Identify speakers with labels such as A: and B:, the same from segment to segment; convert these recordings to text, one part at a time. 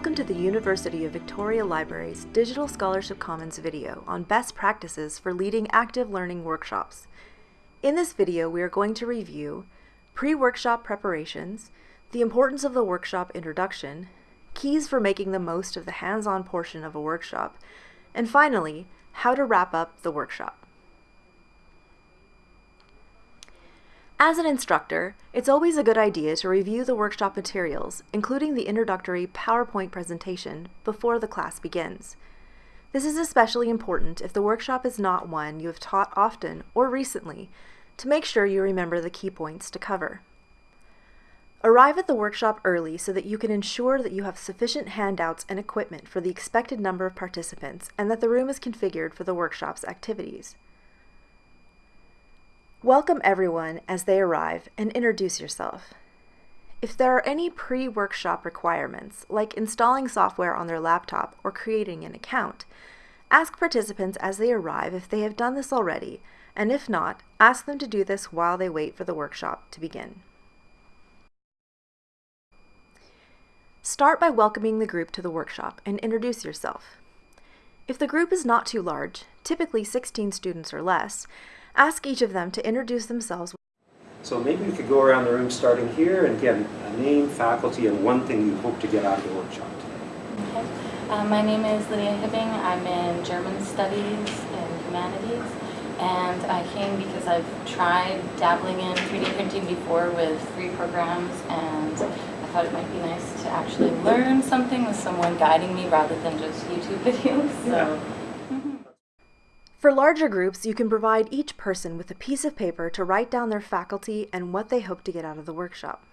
A: Welcome to the University of Victoria Library's Digital Scholarship Commons video on best practices for leading active learning workshops. In this video, we are going to review pre-workshop preparations, the importance of the workshop introduction, keys for making the most of the hands-on portion of a workshop, and finally, how to wrap up the workshop. As an instructor, it's always a good idea to review the workshop materials, including the introductory PowerPoint presentation, before the class begins. This is especially important if the workshop is not one you have taught often or recently, to make sure you remember the key points to cover. Arrive at the workshop early so that you can ensure that you have sufficient handouts and equipment for the expected number of participants and that the room is configured for the workshop's activities. Welcome everyone as they arrive and introduce yourself. If there are any pre-workshop requirements, like installing software on their laptop or creating an account, ask participants as they arrive if they have done this already, and if not, ask them to do this while they wait for the workshop to begin. Start by welcoming the group to the workshop and introduce yourself. If the group is not too large, typically 16 students or less, Ask each of them to introduce themselves.
B: So maybe we could go around the room starting here and get a name, faculty, and one thing you hope to get out of the workshop today.
C: Okay. Uh, my name is Lydia Hibbing. I'm in German Studies and Humanities. And I came because I've tried dabbling in 3D printing before with free programs and I thought it might be nice to actually learn something with someone guiding me rather than just YouTube videos. So.
B: Yeah.
A: For larger groups, you can provide each person with a piece of paper to write down their faculty and what they hope to get out of the workshop.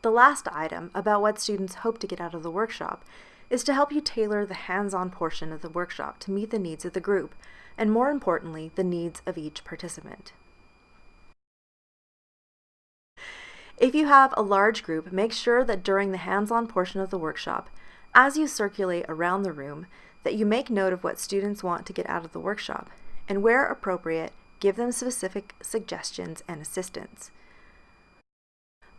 A: The last item about what students hope to get out of the workshop is to help you tailor the hands-on portion of the workshop to meet the needs of the group, and more importantly, the needs of each participant. If you have a large group, make sure that during the hands-on portion of the workshop, as you circulate around the room, that you make note of what students want to get out of the workshop, and where appropriate, give them specific suggestions and assistance.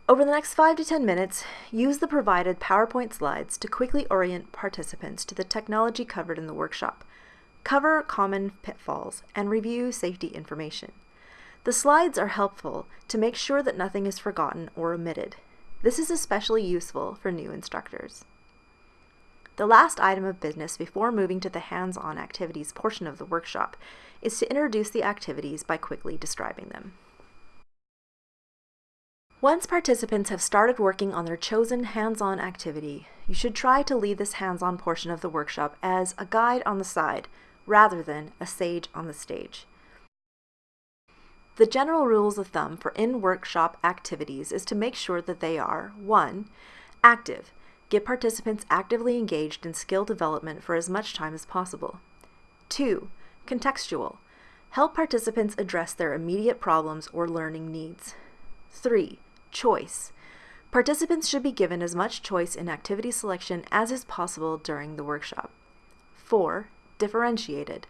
A: Over the next 5 to 10 minutes, use the provided PowerPoint slides to quickly orient participants to the technology covered in the workshop, cover common pitfalls, and review safety information. The slides are helpful to make sure that nothing is forgotten or omitted. This is especially useful for new instructors. The last item of business before moving to the hands-on activities portion of the workshop is to introduce the activities by quickly describing them. Once participants have started working on their chosen hands-on activity, you should try to lead this hands-on portion of the workshop as a guide on the side, rather than a sage on the stage. The general rules of thumb for in-workshop activities is to make sure that they are 1. Active, Get participants actively engaged in skill development for as much time as possible. 2. Contextual. Help participants address their immediate problems or learning needs. 3. Choice. Participants should be given as much choice in activity selection as is possible during the workshop. 4. Differentiated.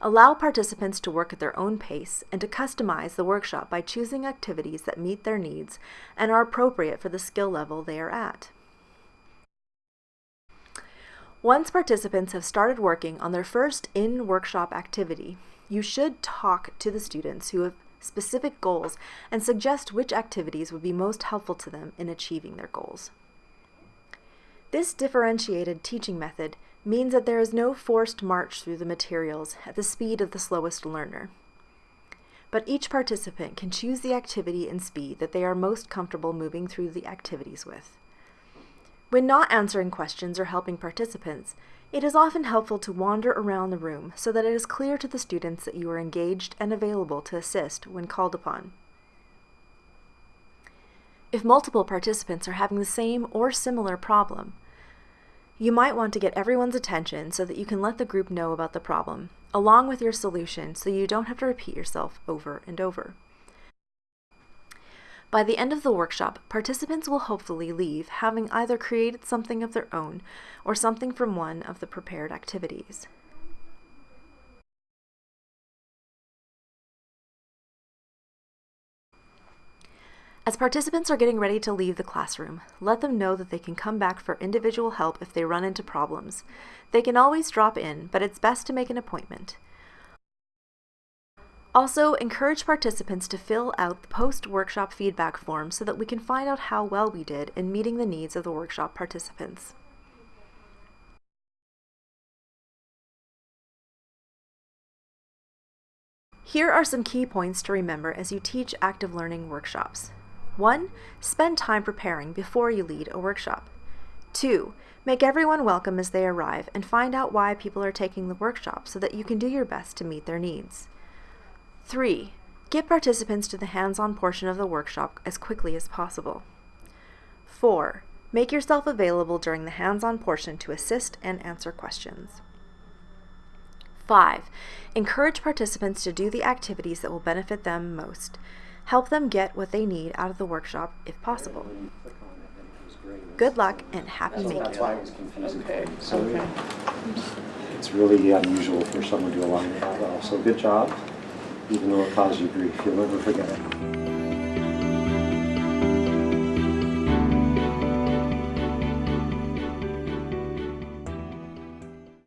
A: Allow participants to work at their own pace and to customize the workshop by choosing activities that meet their needs and are appropriate for the skill level they are at. Once participants have started working on their first in-workshop activity, you should talk to the students who have specific goals and suggest which activities would be most helpful to them in achieving their goals. This differentiated teaching method means that there is no forced march through the materials at the speed of the slowest learner. But each participant can choose the activity and speed that they are most comfortable moving through the activities with. When not answering questions or helping participants, it is often helpful to wander around the room so that it is clear to the students that you are engaged and available to assist when called upon. If multiple participants are having the same or similar problem, you might want to get everyone's attention so that you can let the group know about the problem, along with your solution so you don't have to repeat yourself over and over. By the end of the workshop, participants will hopefully leave having either created something of their own or something from one of the prepared activities. As participants are getting ready to leave the classroom, let them know that they can come back for individual help if they run into problems. They can always drop in, but it's best to make an appointment. Also, encourage participants to fill out the post-workshop feedback form so that we can find out how well we did in meeting the needs of the workshop participants. Here are some key points to remember as you teach active learning workshops. 1. Spend time preparing before you lead a workshop. 2. Make everyone welcome as they arrive and find out why people are taking the workshop so that you can do your best to meet their needs. 3. Get participants to the hands-on portion of the workshop as quickly as possible. 4. Make yourself available during the hands-on portion to assist and answer questions. 5. Encourage participants to do the activities that will benefit them most. Help them get what they need out of the workshop if possible.
B: When you click on it, then it goes green.
A: Good luck and happy
B: That's, that's
A: making.
B: why it was confusing.
D: Okay,
B: So
D: okay.
B: it's really unusual for someone to align that well. So good job, even though it caused you grief. You'll never forget it.